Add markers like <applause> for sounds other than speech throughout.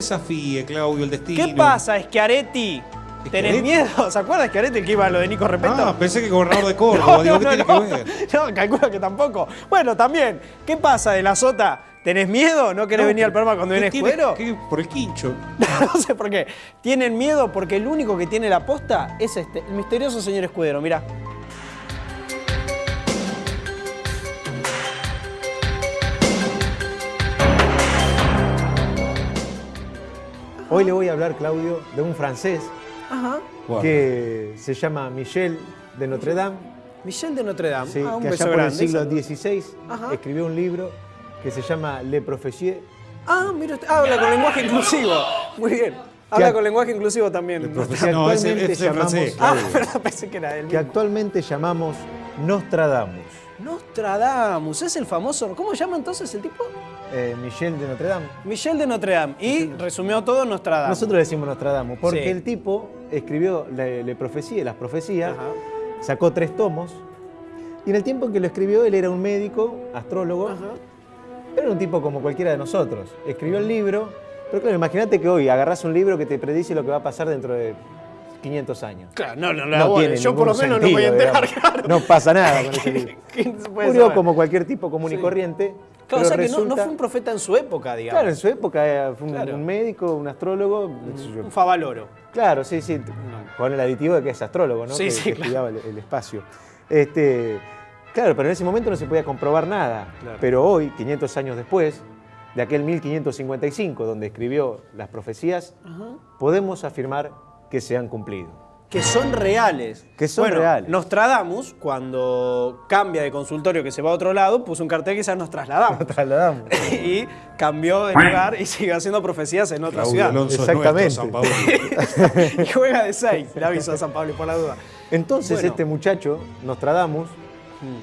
desafíe, Claudio, el destino. ¿Qué pasa, Schiaretti? ¿Tenés miedo? ¿Se acuerda Schiaretti el que iba a lo de Nico Repeto? Ah, pensé que gobernador de <laughs> Córdoba. Digo, ¿qué tiene que ver? <laughs> No, calculo que tampoco. Bueno, también, ¿qué pasa de la sota? ¿Tenés miedo? ¿No querés No, venir al programa cuando ¿qué viene Escudero? qué? Por el quincho. <laughs> no sé por qué. Tienen miedo porque el único que tiene la posta es este, el misterioso señor Escudero, mirá. Hoy le voy a hablar, Claudio, de un francés Ajá. Que se llama Michel de Notre Dame, Michel de Notre Dame. sí, Ah, un que beso allá por el siglo. XVI Ajá. escribió un libro que se llama Le Professier, Ah, mira, usted, habla con lenguaje inclusivo. Muy bien. Habla Que- con lenguaje inclusivo también. <laughs> No, ese- actualmente ese es llamamos, francés. Ah, <laughs> pensé que era él que mismo. actualmente llamamos Nostradamus. Nostradamus, es el famoso. ¿Cómo se llama entonces el tipo? Eh, Michel de Notre Dame. Michel de Notre Dame. Y resumió todo Nostradamus. Nosotros decimos Nostradamus porque Sí. el tipo escribió Le, Le Professier, las profecías, Ajá. sacó tres tomos y en el tiempo en que lo escribió él era un médico, astrólogo, Ajá. Era un tipo como cualquiera de nosotros. Escribió el libro, pero claro, imagínate que hoy agarrás un libro que te predice lo que va a pasar dentro de 500 años. Claro, no, no, no, No tiene yo por lo menos no me voy a sentido, enterar, claro. No pasa nada con ese <laughs> libro. ¿Quién se puede Murió como cualquier tipo común y Sí. corriente. Claro, o sea que no, fue un profeta en su época, digamos. Claro, en su época eh, fue un, Claro. un médico, un astrólogo. yo. Un favaloro. Claro, sí, sí. Con el aditivo de que es astrólogo, ¿no? Sí, que, sí, que claro. estudiaba el, el espacio. Este, claro, pero en ese momento no se podía comprobar nada. Claro. Pero hoy, 500 años después, de aquel 1555, donde escribió las profecías, podemos afirmar que se han cumplido. Que son reales. Que son Bueno, reales. Nostradamus, cuando cambia de consultorio que se va a otro lado, puso un cartel que ya nos trasladamos. Trasladamos. <laughs> y cambió de lugar y sigue haciendo profecías en otra Claudio ciudad. Alonso es Exactamente. nuestro, San Paolo. <laughs> y juega de 6, le aviso a San Pablo por la duda. Entonces Bueno. este muchacho, Nostradamus,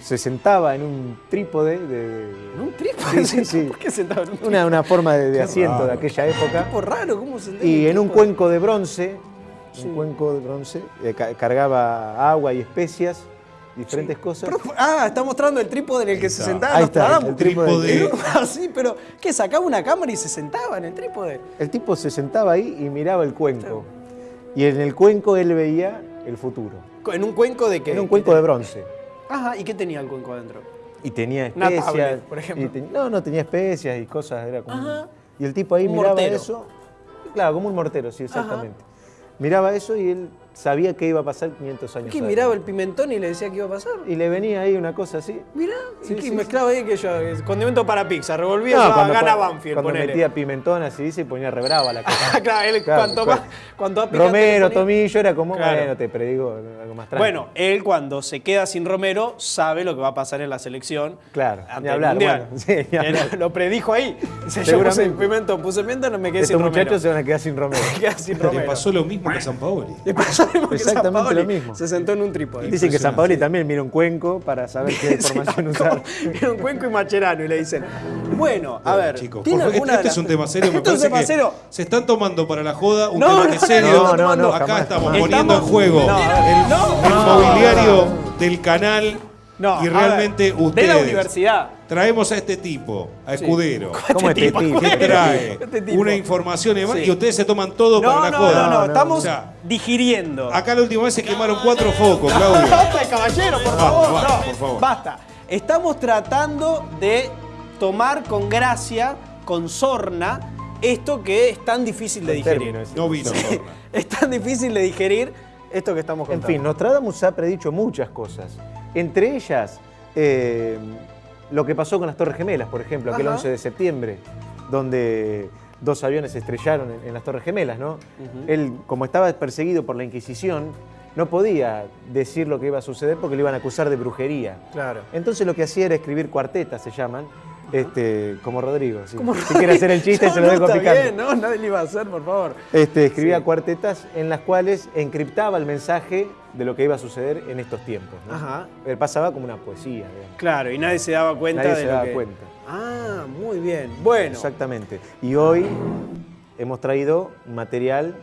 se sentaba en un trípode de... ¿En un trípode? Sí, sí, sí. <laughs> ¿Por qué sentado en un trípode? Una, una forma de, de asiento de aquella época. Tipo raro, ¿cómo se Y en un cuenco de bronce, un cuenco de bronce, eh, ca- cargaba agua y especias, diferentes cosas. Pero- ah, está mostrando el trípode en el que se sentaba Ahí está, el trípode. Así, <laughs> pero ¿qué? Sacaba una cámara y se sentaba en el trípode. El tipo se sentaba ahí y miraba el cuenco. Y en el cuenco él veía el futuro. En un cuenco de qué? Era un cuenco de bronce. Ajá, ¿y qué tenía el cuenco adentro? Y tenía especias. tablet, por ejemplo. y ten- no, no, tenía especias y cosas. Era como, Ajá. Y el tipo ahí Un miraba mortero. eso. Claro, como un mortero, sí, exactamente. Miraba eso y él sabía que iba a pasar 500 años. ¿Qué? adelante. Miraba el pimentón y le decía qué iba a pasar. Y le venía ahí una cosa así. Mirá, Sí, y que sí, mezclaba ahí que yo, eh, condimento para pizza, revolvía No, cuando, gana cuando- Banfield, cuando ponele. metía pimentón así dice y ponía rebrava la cosa. <laughs> Claro, él Claro, cuanto más, cuanto más picante Romero, Tomillo era como, Claro. bueno, te predigo algo más tranquilo. Bueno, él cuando se queda sin Romero sabe lo que va a pasar en la selección. Claro, ante el hablar, Mundial. bueno, <laughs> sí, ni Él hablar. lo predijo ahí. <laughs> Dice, yo puse pimentón, puse pimentón, no me quedé estos sin Romero. muchachos se van a quedar sin Romero. Se Le pasó lo mismo que a San Paoli. Le pasó que Exactamente Paoli. lo mismo. Se sentó en un trípode. Dicen que San Paoli también mira un cuenco para saber qué <laughs> información usar. Era un cuenco y macherano y le dicen, bueno, a ver, Chicos, ¿tiene por favor, alguna este es un tema serio, me Esto es un parece tema que serio. se están tomando para la joda un No, tema no, que serio. no, no, no, Acá jamás, estamos jamás. poniendo en juego No, el, no, el no, mobiliario del canal No, y realmente ver, ustedes. De la universidad. Traemos a este tipo, a Escudero. ¿Cómo este tipo? que trae Este tipo. una información y demás, Sí. y ustedes se toman todo No, para la no, joda. no, no, no, estamos O sea, digiriendo. acá la última vez se quemaron cuatro focos, Claudio. Basta, caballero, por favor. basta, no. por favor. Basta. Estamos tratando de tomar con gracia, con sorna, esto que es tan difícil de El digerir. No vino. Zorna. <laughs> Es tan difícil de digerir esto que estamos En contando. fin, Nostradamus ha predicho muchas cosas. Entre ellas, eh, lo que pasó con las Torres Gemelas, por ejemplo, aquel Ajá. 11 de septiembre, donde dos aviones se estrellaron en, en las Torres Gemelas, ¿no? Él, como estaba perseguido por la Inquisición, no podía decir lo que iba a suceder porque le iban a acusar de brujería. Claro. Entonces lo que hacía era escribir cuartetas, se llaman, este, como Rodrigo. Si, Como si quiere hacer el chiste, <laughs> se lo no, dejo está picando. bien, no, nadie le iba a hacer, por favor. Este, escribía Sí. cuartetas en las cuales encriptaba el mensaje de lo que iba a suceder en estos tiempos. ¿no? Ajá. Pasaba como una poesía. digamos. Claro, y nadie se daba cuenta Nadie de se lo daba que- cuenta. Ah, muy bien. Bueno. Exactamente. Y hoy hemos traído material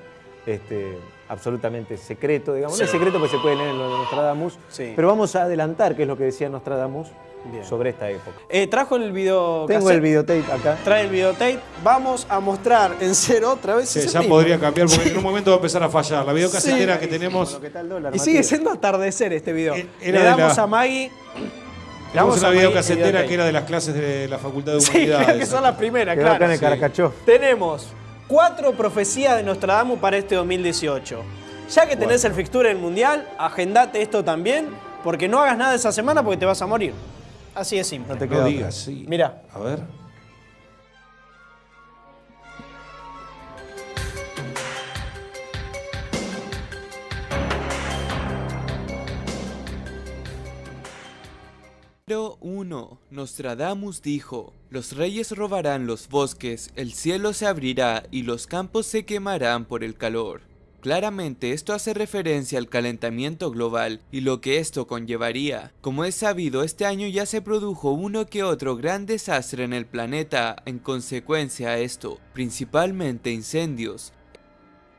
este, absolutamente secreto, digamos. No es secreto porque se puede leer en lo de Nostradamus, Sí. pero vamos a adelantar qué es lo que decía Nostradamus Bien. sobre esta época. Eh, ¿Trajo el video Tengo el videotape acá. Trae el videotape. Vamos a mostrar en cero otra vez Sí, ese ya mismo. podría cambiar porque en un momento va a empezar a fallar. La videocasetera Sí. que tenemos. Bueno, ¿qué tal dólar, Y sigue Matías? siendo atardecer este video. Eh, Le damos la- a Maggie. Le Tenemos damos una videocasetera que era de las clases de la Facultad de Sí, <laughs> Humanidades. creo que son las primeras, claro. acá en el Sí. Caracachó. Tenemos cuatro profecías de Nostradamus para este 2018. Ya que tenés el fixture del Mundial, agendate esto también, porque no hagas nada esa semana porque te vas a morir. Así de simple. No te No queda digas, sí. Mirá. A ver. Número 1. Nostradamus dijo, los reyes robarán los bosques, el cielo se abrirá y los campos se quemarán por el calor. Claramente esto hace referencia al calentamiento global y lo que esto conllevaría. Como es sabido, este año ya se produjo uno que otro gran desastre en el planeta en consecuencia a esto, principalmente incendios.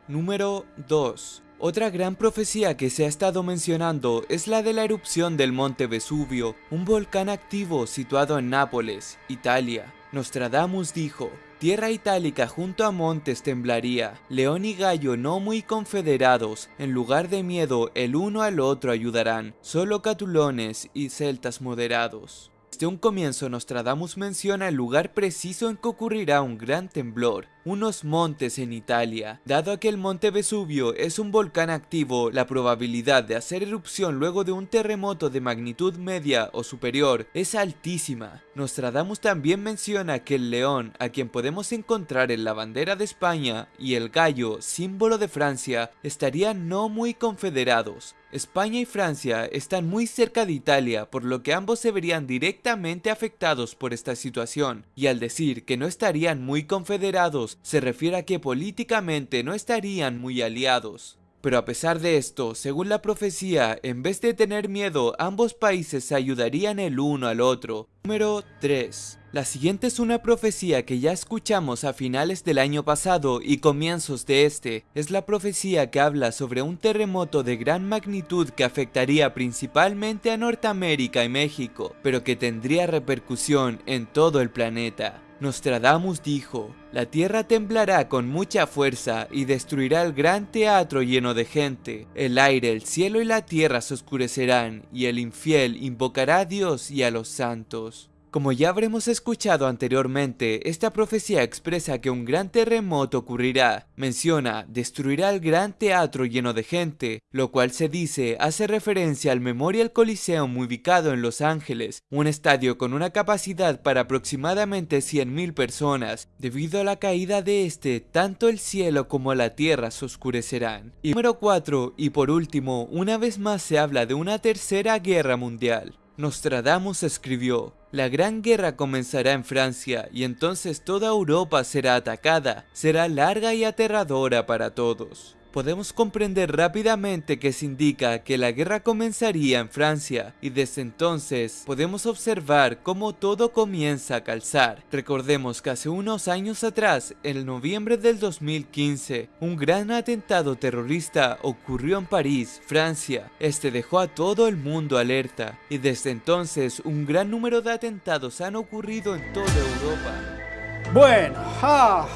Número 2. Otra gran profecía que se ha estado mencionando es la de la erupción del monte Vesubio, un volcán activo situado en Nápoles, Italia. Nostradamus dijo, Tierra itálica junto a montes temblaría, león y gallo no muy confederados, en lugar de miedo el uno al otro ayudarán, solo catulones y celtas moderados. Desde un comienzo Nostradamus menciona el lugar preciso en que ocurrirá un gran temblor, unos montes en Italia. Dado que el monte Vesubio es un volcán activo, la probabilidad de hacer erupción luego de un terremoto de magnitud media o superior es altísima. Nostradamus también menciona que el león, a quien podemos encontrar en la bandera de España, y el gallo, símbolo de Francia, estarían no muy confederados. España y Francia están muy cerca de Italia, por lo que ambos se verían directamente afectados por esta situación, y al decir que no estarían muy confederados, se refiere a que políticamente no estarían muy aliados. Pero a pesar de esto, según la profecía, en vez de tener miedo, ambos países se ayudarían el uno al otro. Número 3. La siguiente es una profecía que ya escuchamos a finales del año pasado y comienzos de este. Es la profecía que habla sobre un terremoto de gran magnitud que afectaría principalmente a Norteamérica y México, pero que tendría repercusión en todo el planeta. Nostradamus dijo, la tierra temblará con mucha fuerza y destruirá el gran teatro lleno de gente. El aire, el cielo y la tierra se oscurecerán, y el infiel invocará a Dios y a los santos. Como ya habremos escuchado anteriormente, esta profecía expresa que un gran terremoto ocurrirá. Menciona, destruirá el gran teatro lleno de gente, lo cual se dice hace referencia al Memorial Coliseum ubicado en Los Ángeles, un estadio con una capacidad para aproximadamente 100.000 personas. Debido a la caída de este, tanto el cielo como la tierra se oscurecerán. Y número 4, y por último, una vez más se habla de una tercera guerra mundial. Nostradamus escribió, la gran guerra comenzará en Francia y entonces toda Europa será atacada, será larga y aterradora para todos. Podemos comprender rápidamente que se indica que la guerra comenzaría en Francia y desde entonces podemos observar cómo todo comienza a calzar. Recordemos que hace unos años atrás, en noviembre del 2015, un gran atentado terrorista ocurrió en París, Francia. Este dejó a todo el mundo alerta y desde entonces un gran número de atentados han ocurrido en toda Europa. Bueno, ah,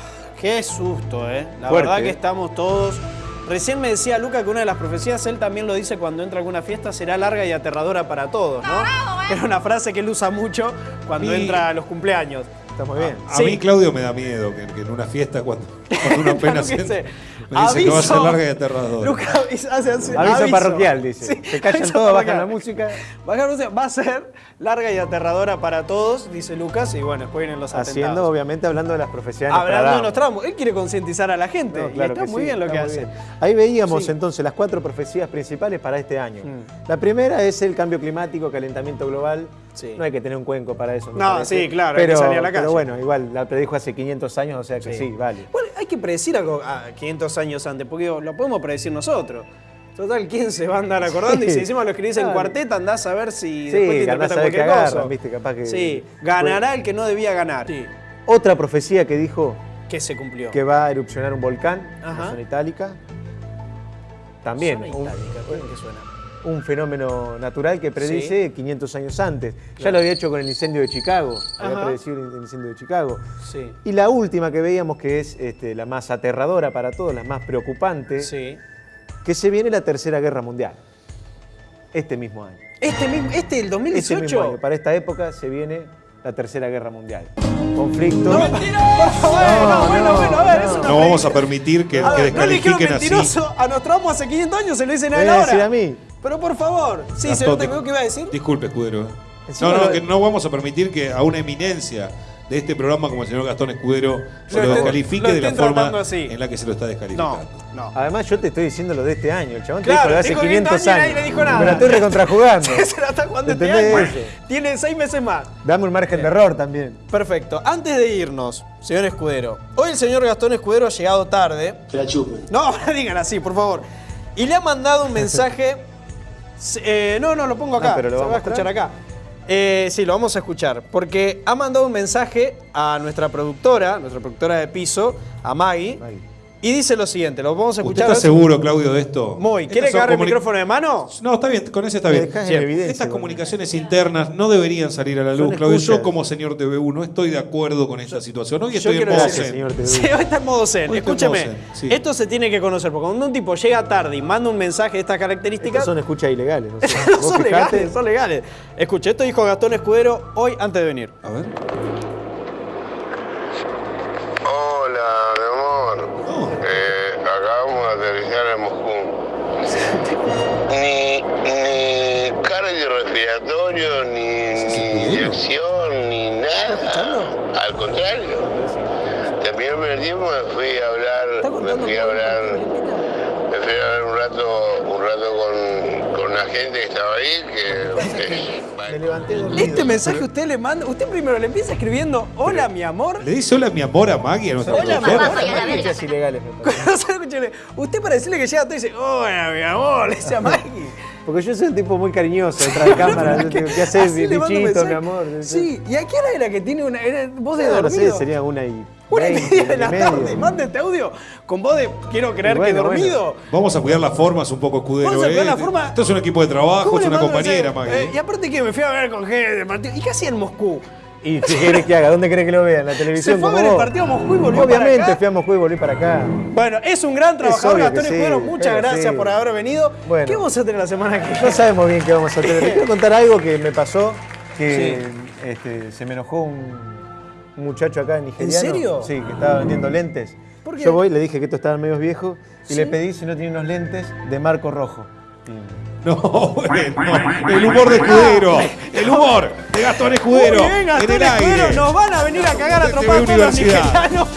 qué susto, ¿eh? La Fuerte, verdad que ¿eh? estamos todos... Recién me decía Luca que una de las profecías, él también lo dice cuando entra a alguna fiesta, será larga y aterradora para todos, ¿no? Era una frase que él usa mucho cuando entra a los cumpleaños. Está muy bien. A Sí. mí, Claudio, me da miedo que, que en una fiesta, cuando, cuando uno apenas sí. me dice que va a ser larga y aterradora. Luca avisa- hace- hace- Aviso, aviso. parroquial, dice. Sí, Se callan aviso todos, bajan la música. Bajar la música. Va a ser larga y aterradora para todos, dice Lucas, y bueno, después vienen los Haciendo, atentados. obviamente, hablando de las profecías Hablando de Nostradamus. Nostradamus, él quiere concientizar a la gente, No, y está muy sí, bien lo que hace. bien. Ahí veíamos Sí. entonces las cuatro profecías principales para este año. Mm. La primera es el cambio climático, calentamiento global. Sí. No hay que tener un cuenco para eso. No, parece. sí, claro, hay que pero, salir a la calle. Pero bueno, igual la predijo hace 500 años, o sea que sí, vale. Bueno, hay que predecir algo a 500 años antes, porque lo podemos predecir nosotros. Total, ¿quién se va a andar acordando? Y si encima lo escribís en Claro. cuarteta, andás a ver si Sí, después te interpreta qué cualquier cosa. viste, capaz que- Sí, ganará el que no debía ganar. Sí. Otra profecía que dijo Que se cumplió. que va a erupcionar un volcán, Ajá. la zona itálica. También, Zona un, itálica, ¿cómo que suena? Un fenómeno natural que predice 500 años antes. Ya lo había hecho con el incendio de Chicago, había predecido el incendio de Chicago. Sí. Y la última que veíamos, que es este, la más aterradora para todos, la más preocupante, Sí. que se viene la Tercera Guerra Mundial. Este mismo año. Este mismo, este el Este 2018. mismo año. Para esta época se viene la Tercera Guerra Mundial. Conflicto. No, mentira. Bueno, No, bueno, no, bueno, a ver, no. vamos a permitir que, A que ver, no le dijeron descalifiquen así. mentiroso a Nostradamus hace 500 años, se lo dicen a ¿Me él ahora. decir a mí? Pero por favor. Sí, Gastón, señor, ¿te dis- veo que iba a decir? Disculpe, escudero. ¿eh? Encima No, no, lo- que no vamos a permitir que a una eminencia de este programa como el señor Gastón Escudero se Lo descalifique lo de la forma así. en la que se lo está No, descalificando. no. Además, yo te estoy diciendo lo de este año. El chabón Claro, te dijo lo de hace dijo 500 500 años y nadie le dijo nada. Me la estoy <laughs> recontrajugando. se la está jugando este ¿Entendés año. eso? Tiene seis meses más. Dame un margen de error también. Perfecto. Antes de irnos, señor Escudero. Hoy el señor Gastón Escudero ha llegado tarde. Que la chupen. No, no <laughs> digan así, por favor. Y le ha mandado un <laughs> mensaje. Eh, no, no, lo pongo acá. Ah, pero lo Se vamos va a escuchar acá. Eh, sí, lo vamos a escuchar. Porque ha mandado un mensaje a nuestra productora, nuestra productora de piso, a Maggie. Maggie. Y dice lo siguiente, lo vamos a ¿Usted escuchar. está seguro, Claudio, de esto? Muy. ¿Quiere que agarre el micrófono de mano? No, está bien, con ese está bien. Estas comunicaciones internas no deberían salir a la luz, Claudio. Yo, como señor TVU, no estoy de acuerdo con esta situación. Hoy estoy en modo decir- zen. Sí, hoy está en modo zen. Hoy en Escúcheme, modo zen, sí. esto se tiene que conocer, porque cuando un tipo llega tarde y manda un mensaje de estas características, son escuchas ilegales. No sé. no Vos son fijate. legales, son legales. Escuche, esto dijo Gastón Escudero hoy antes de venir. A ver. Hola, mi amor. Oh. Eh, acabamos de aterrizar en Moscú. Ni, ni cardio respiratorio, ni, ni inyección, ni nada. Al contrario. Terminó el primer tiempo, me fui a hablar, me fui a hablar, me fui a hablar un rato, un rato con una gente que estaba ahí, que, que- Me levanté dormido. Este mensaje usted le manda, usted primero le empieza escribiendo, hola mi amor. ¿Le dice hola mi amor a Maggie, nuestra Hola. Son escuchas ilegales. <laughs> usted para decirle que llega todo dice, hola mi amor, le dice a Maggie. Porque yo soy un tipo muy cariñoso detrás de <laughs> cámara. yo digo, ¿Qué haces, bichito, mi amor? Sí, ¿y a qué hora era que tiene una era voz de No, no dormido? sé, sería una y. Una y 20, media de la y media. tarde, manda este audio con voz de quiero creer bueno, que dormido. Vamos a cuidar las formas un poco, escudero. Vamos a cuidar ¿eh? la forma. Esto es un equipo de trabajo, ¿Cómo es una compañera, Maggie. eh, y aparte que me fui a ver con gente partido. ¿Y qué hacía en Moscú? ¿Y qué querés que haga? ¿Dónde querés que lo vea? ¿En la televisión? Se fue a ver el vos? partido a Moscú y volvió para Obviamente acá. fui a Moscú y volví para acá. Bueno, es un gran trabajador, Gastón sí, Escudero. Muchas gracias sí. por haber venido. Bueno. ¿Qué vamos a tener la semana que No viene? sabemos bien qué vamos a hacer. Te quiero contar algo que me pasó, que este, se me enojó un, un muchacho acá nigeriano. serio? Sí, que estaba vendiendo lentes. ¿Por qué? Yo voy, le dije que estos estaban medio viejos y Sí. le pedí si no tiene unos lentes de marco rojo. No, <laughs> bueno, no. El humor de escudero. El humor de Gastón Escudero. Muy bien, Gastón en el Escudero. aire. Nos van a venir a cagar a trompar todos los Universidad. nigerianos.